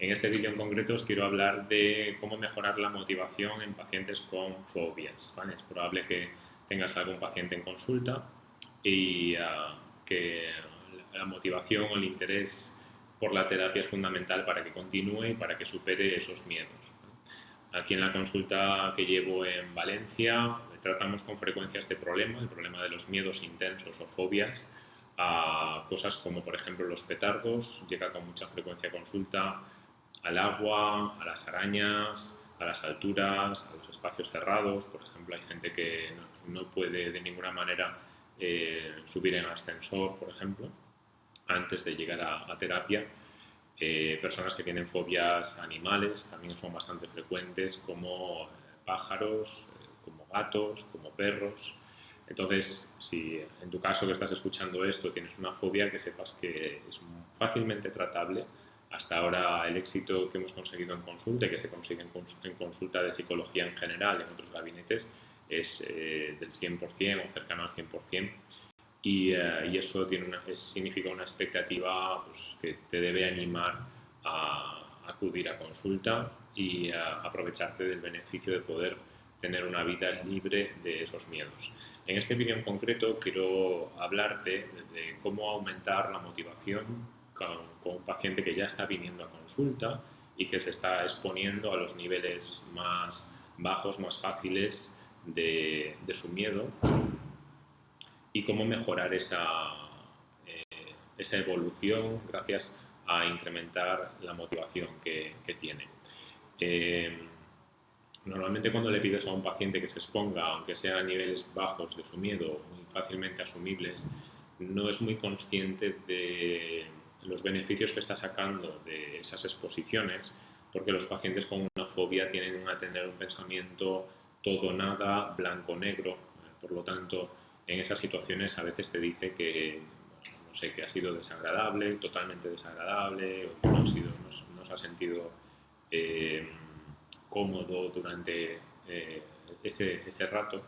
En este vídeo en concreto os quiero hablar de cómo mejorar la motivación en pacientes con fobias. Es probable que tengas algún paciente en consulta y ah, que la motivación o el interés por la terapia es fundamental para que continúe y para que supere esos miedos. Aquí en la consulta que llevo en Valencia tratamos con frecuencia este problema, el problema de los miedos intensos o fobias, a cosas como por ejemplo los petardos, llega con mucha frecuencia a consulta, al agua, a las arañas, a las alturas, a los espacios cerrados. Por ejemplo, hay gente que no, puede de ninguna manera eh, subir en ascensor, por ejemplo, antes de llegar a, terapia. Eh, personas que tienen fobias animales también son bastante frecuentes, como pájaros, como gatos, como perros. Entonces, si en tu caso que estás escuchando esto tienes una fobia, que sepas que es fácilmente tratable. Hasta ahora el éxito que hemos conseguido en consulta, que se consigue en consulta de psicología en general, en otros gabinetes, es eh, del 100% o cercano al 100%. Y, eh, y eso tiene una, significa una expectativa pues, que te debe animar a acudir a consulta y a aprovecharte del beneficio de poder tener una vida libre de esos miedos. En este vídeo en concreto quiero hablarte de cómo aumentar la motivación con, un paciente que ya está viniendo a consulta y que se está exponiendo a los niveles más bajos, más fáciles de, su miedo y cómo mejorar esa, eh, esa evolución gracias a incrementar la motivación que, tiene. Eh, Normalmente cuando le pides a un paciente que se exponga, aunque sea a niveles bajos de su miedo, muy fácilmente asumibles, no es muy consciente de los beneficios que está sacando de esas exposiciones, porque los pacientes con una fobia tienen a tener un pensamiento todo nada, blanco-negro, por lo tanto, en esas situaciones a veces te dice que, no sé, que ha sido desagradable, totalmente desagradable, o que no, ha, sido, no, se ha sentido... Eh, cómodo durante eh, ese, ese, rato.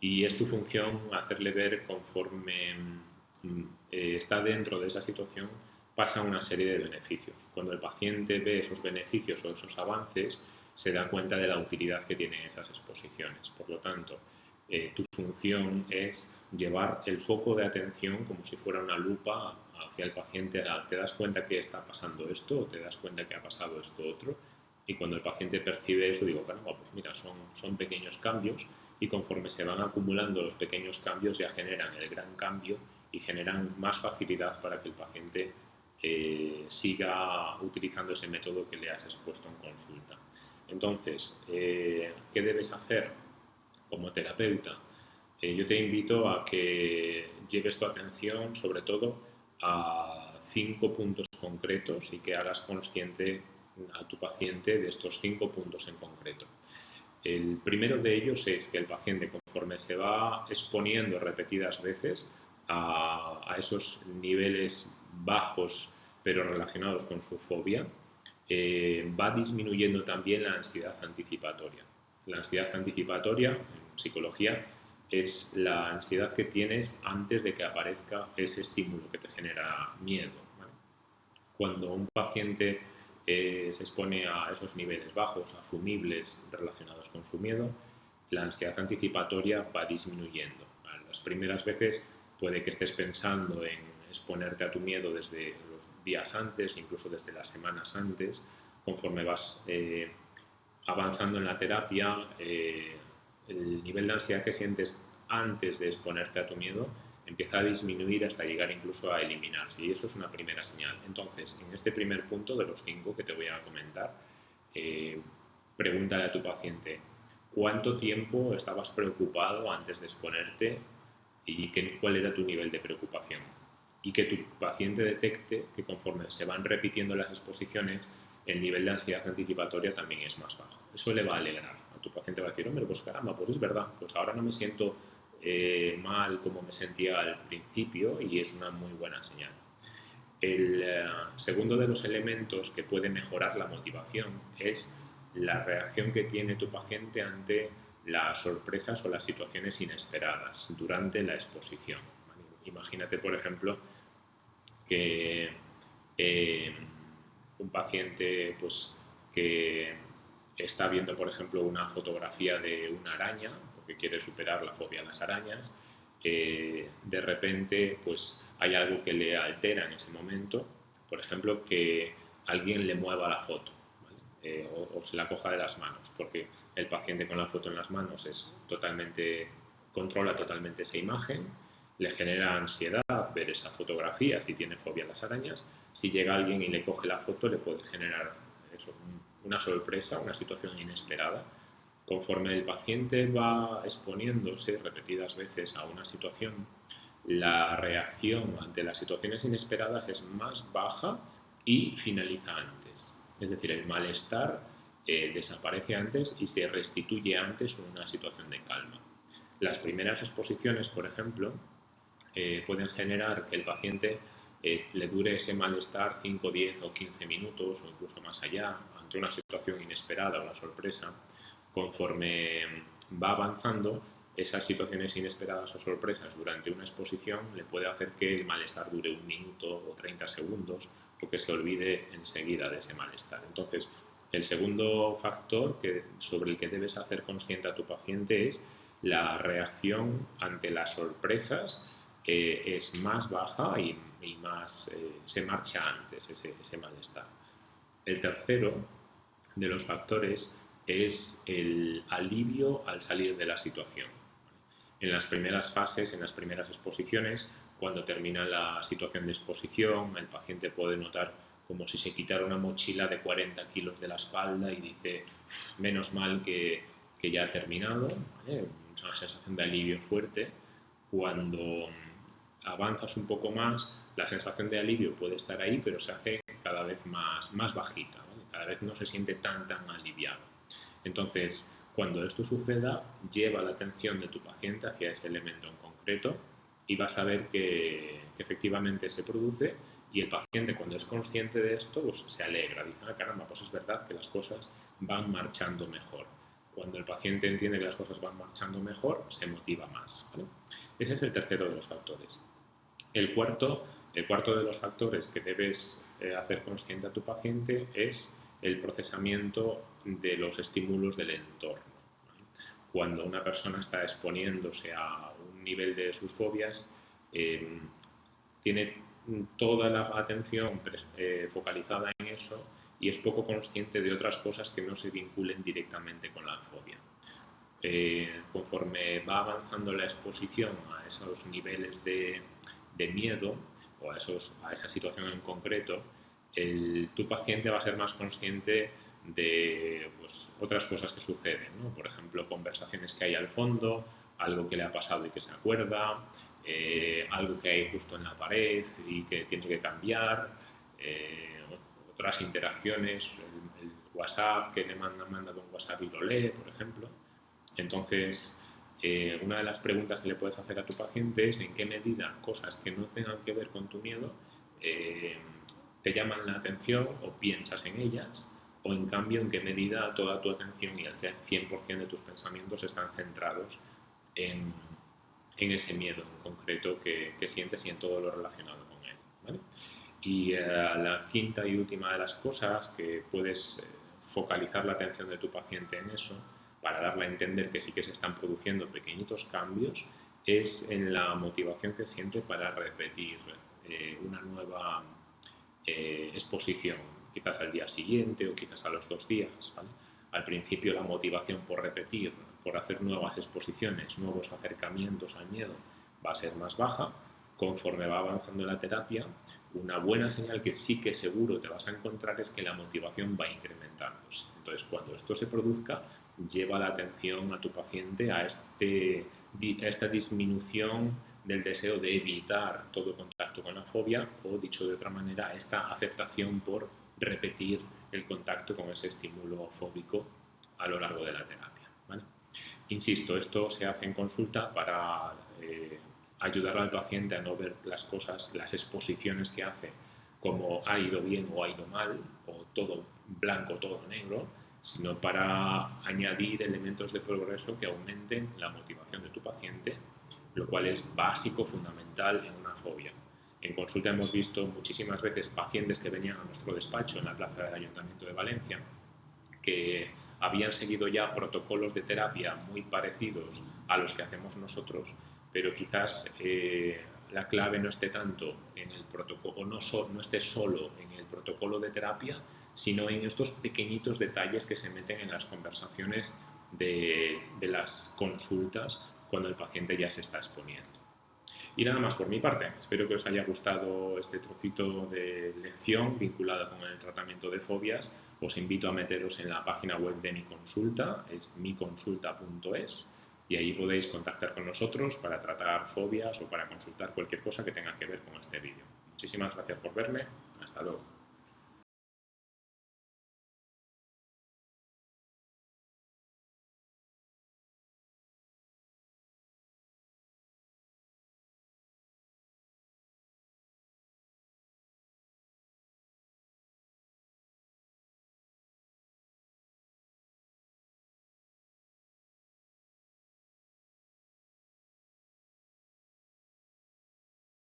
Y es tu función hacerle ver conforme mm, eh, está dentro de esa situación pasa una serie de beneficios. Cuando el paciente ve esos beneficios o esos avances, se da cuenta de la utilidad que tienen esas exposiciones. Por lo tanto, eh, tu función es llevar el foco de atención como si fuera una lupa hacia el paciente. Te das cuenta que está pasando esto o te das cuenta que ha pasado esto otro y cuando el paciente percibe eso, digo, bueno, pues mira, son, son pequeños cambios y conforme se van acumulando los pequeños cambios ya generan el gran cambio y generan más facilidad para que el paciente eh, siga utilizando ese método que le has expuesto en consulta. Entonces, eh, ¿qué debes hacer como terapeuta? Eh, yo te invito a que lleves tu atención sobre todo a cinco puntos concretos y que hagas consciente a tu paciente de estos cinco puntos en concreto. El primero de ellos es que el paciente, conforme se va exponiendo repetidas veces a, esos niveles bajos pero relacionados con su fobia, eh, va disminuyendo también la ansiedad anticipatoria. La ansiedad anticipatoria, en psicología, es la ansiedad que tienes antes de que aparezca ese estímulo que te genera miedo. Cuando un paciente eh, se expone a esos niveles bajos, asumibles, relacionados con su miedo, la ansiedad anticipatoria va disminuyendo. Las primeras veces puede que estés pensando en exponerte a tu miedo desde los días antes, incluso desde las semanas antes, conforme vas eh, avanzando en la terapia, eh, el nivel de ansiedad que sientes antes de exponerte a tu miedo empieza a disminuir hasta llegar incluso a eliminarse y eso es una primera señal. Entonces, en este primer punto de los cinco que te voy a comentar, eh, pregúntale a tu paciente cuánto tiempo estabas preocupado antes de exponerte y cuál era tu nivel de preocupación. Y que tu paciente detecte que conforme se van repitiendo las exposiciones, el nivel de ansiedad anticipatoria también es más bajo. Eso le va a alegrar. A tu paciente va a decir, hombre, pues caramba, pues es verdad, pues ahora no me siento eh, mal como me sentía al principio y es una muy buena señal. El eh, segundo de los elementos que puede mejorar la motivación es la reacción que tiene tu paciente ante las sorpresas o las situaciones inesperadas durante la exposición. Imagínate, por ejemplo, que eh, un paciente pues, que está viendo, por ejemplo, una fotografía de una araña, porque quiere superar la fobia a las arañas, eh, de repente pues, hay algo que le altera en ese momento, por ejemplo, que alguien le mueva la foto eh, o, se la coja de las manos, porque el paciente con la foto en las manos es totalmente, controla totalmente esa imagen, le genera ansiedad ver esa fotografía si tiene fobia a las arañas, si llega alguien y le coge la foto le puede generar una sorpresa, una situación inesperada. Conforme el paciente va exponiéndose repetidas veces a una situación, la reacción ante las situaciones inesperadas es más baja y finaliza antes. Es decir, el malestar eh, desaparece antes y se restituye antes una situación de calma. Las primeras exposiciones, por ejemplo, eh, pueden generar que el paciente eh, le dure ese malestar 5, 10 o 15 minutos o incluso más allá ante una situación inesperada o una sorpresa. Conforme va avanzando, esas situaciones inesperadas o sorpresas durante una exposición le puede hacer que el malestar dure un minuto o 30 segundos o que se olvide enseguida de ese malestar. Entonces, el segundo factor que, sobre el que debes hacer consciente a tu paciente es la reacción ante las sorpresas es más baja y, más eh, se marcha antes ese, ese, malestar. El tercero de los factores es el alivio al salir de la situación. En las primeras fases, en las primeras exposiciones, cuando termina la situación de exposición, el paciente puede notar como si se quitara una mochila de 40 kilos de la espalda y dice, menos mal que, ya ha terminado, es una sensación de alivio fuerte. Cuando avanzas un poco más, la sensación de alivio puede estar ahí, pero se hace cada vez más, más bajita, cada vez no se siente tan, tan aliviado. Entonces, cuando esto suceda, lleva la atención de tu paciente hacia ese elemento en concreto y vas a ver que, efectivamente se produce y el paciente cuando es consciente de esto pues, se alegra, dice, ah, caramba, pues es verdad que las cosas van marchando mejor. Cuando el paciente entiende que las cosas van marchando mejor, se motiva más. Ese es el tercero de los factores. El cuarto, el cuarto de los factores que debes eh, hacer consciente a tu paciente es el procesamiento de los estímulos del entorno. Cuando una persona está exponiéndose a un nivel de sus fobias, eh, tiene toda la atención eh, focalizada en eso y es poco consciente de otras cosas que no se vinculen directamente con la fobia. conforme va avanzando la exposición a esos niveles de, de miedo o a, esos, a esa situación en concreto, el, tu paciente va a ser más consciente de pues, otras cosas que suceden, ¿no? por ejemplo, conversaciones que hay al fondo, algo que le ha pasado y que se acuerda, eh, algo que hay justo en la pared y que tiene que cambiar, eh, otras interacciones, el, WhatsApp que le manda, manda con WhatsApp y lo lee, por ejemplo. Entonces, eh, una de las preguntas que le puedes hacer a tu paciente es en qué medida cosas que no tengan que ver con tu miedo eh, te llaman la atención o piensas en ellas o en cambio en qué medida toda tu atención y el 100% de tus pensamientos están centrados en, en ese miedo en concreto que, que, sientes y en todo lo relacionado con él. Y eh, la quinta y última de las cosas que puedes focalizar la atención de tu paciente en eso para darle a entender que sí que se están produciendo pequeñitos cambios, es en la motivación que siente para repetir eh, una nueva eh, exposición, quizás al día siguiente o quizás a los dos días. Al principio la motivación por repetir, por hacer nuevas exposiciones, nuevos acercamientos al miedo, va a ser más baja. Conforme va avanzando la terapia, una buena señal que sí que seguro te vas a encontrar es que la motivación va incrementándose. Entonces, cuando esto se produzca, lleva la atención a tu paciente a, este, esta disminución del deseo de evitar todo contacto con la fobia o, dicho de otra manera, esta aceptación por repetir el contacto con ese estímulo fóbico a lo largo de la terapia. Insisto, esto se hace en consulta para eh, ayudar al paciente a no ver las cosas, las exposiciones que hace como ha ido bien o ha ido mal, o todo blanco, todo negro, sino para añadir elementos de progreso que aumenten la motivación de tu paciente, lo cual es básico, fundamental en una fobia. En consulta hemos visto muchísimas veces pacientes que venían a nuestro despacho en la plaza del Ayuntamiento de Valencia que habían seguido ya protocolos de terapia muy parecidos a los que hacemos nosotros, pero quizás eh, la clave no esté tanto en el protocolo, no, no esté solo en el protocolo de terapia, sino en estos pequeñitos detalles que se meten en las conversaciones de, las consultas cuando el paciente ya se está exponiendo. Y nada más por mi parte. Espero que os haya gustado este trocito de lección vinculada con el tratamiento de fobias. Os invito a meteros en la página web de mi consulta, es miconsulta.es, y ahí podéis contactar con nosotros para tratar fobias o para consultar cualquier cosa que tenga que ver con este vídeo. Muchísimas gracias por verme. Hasta luego.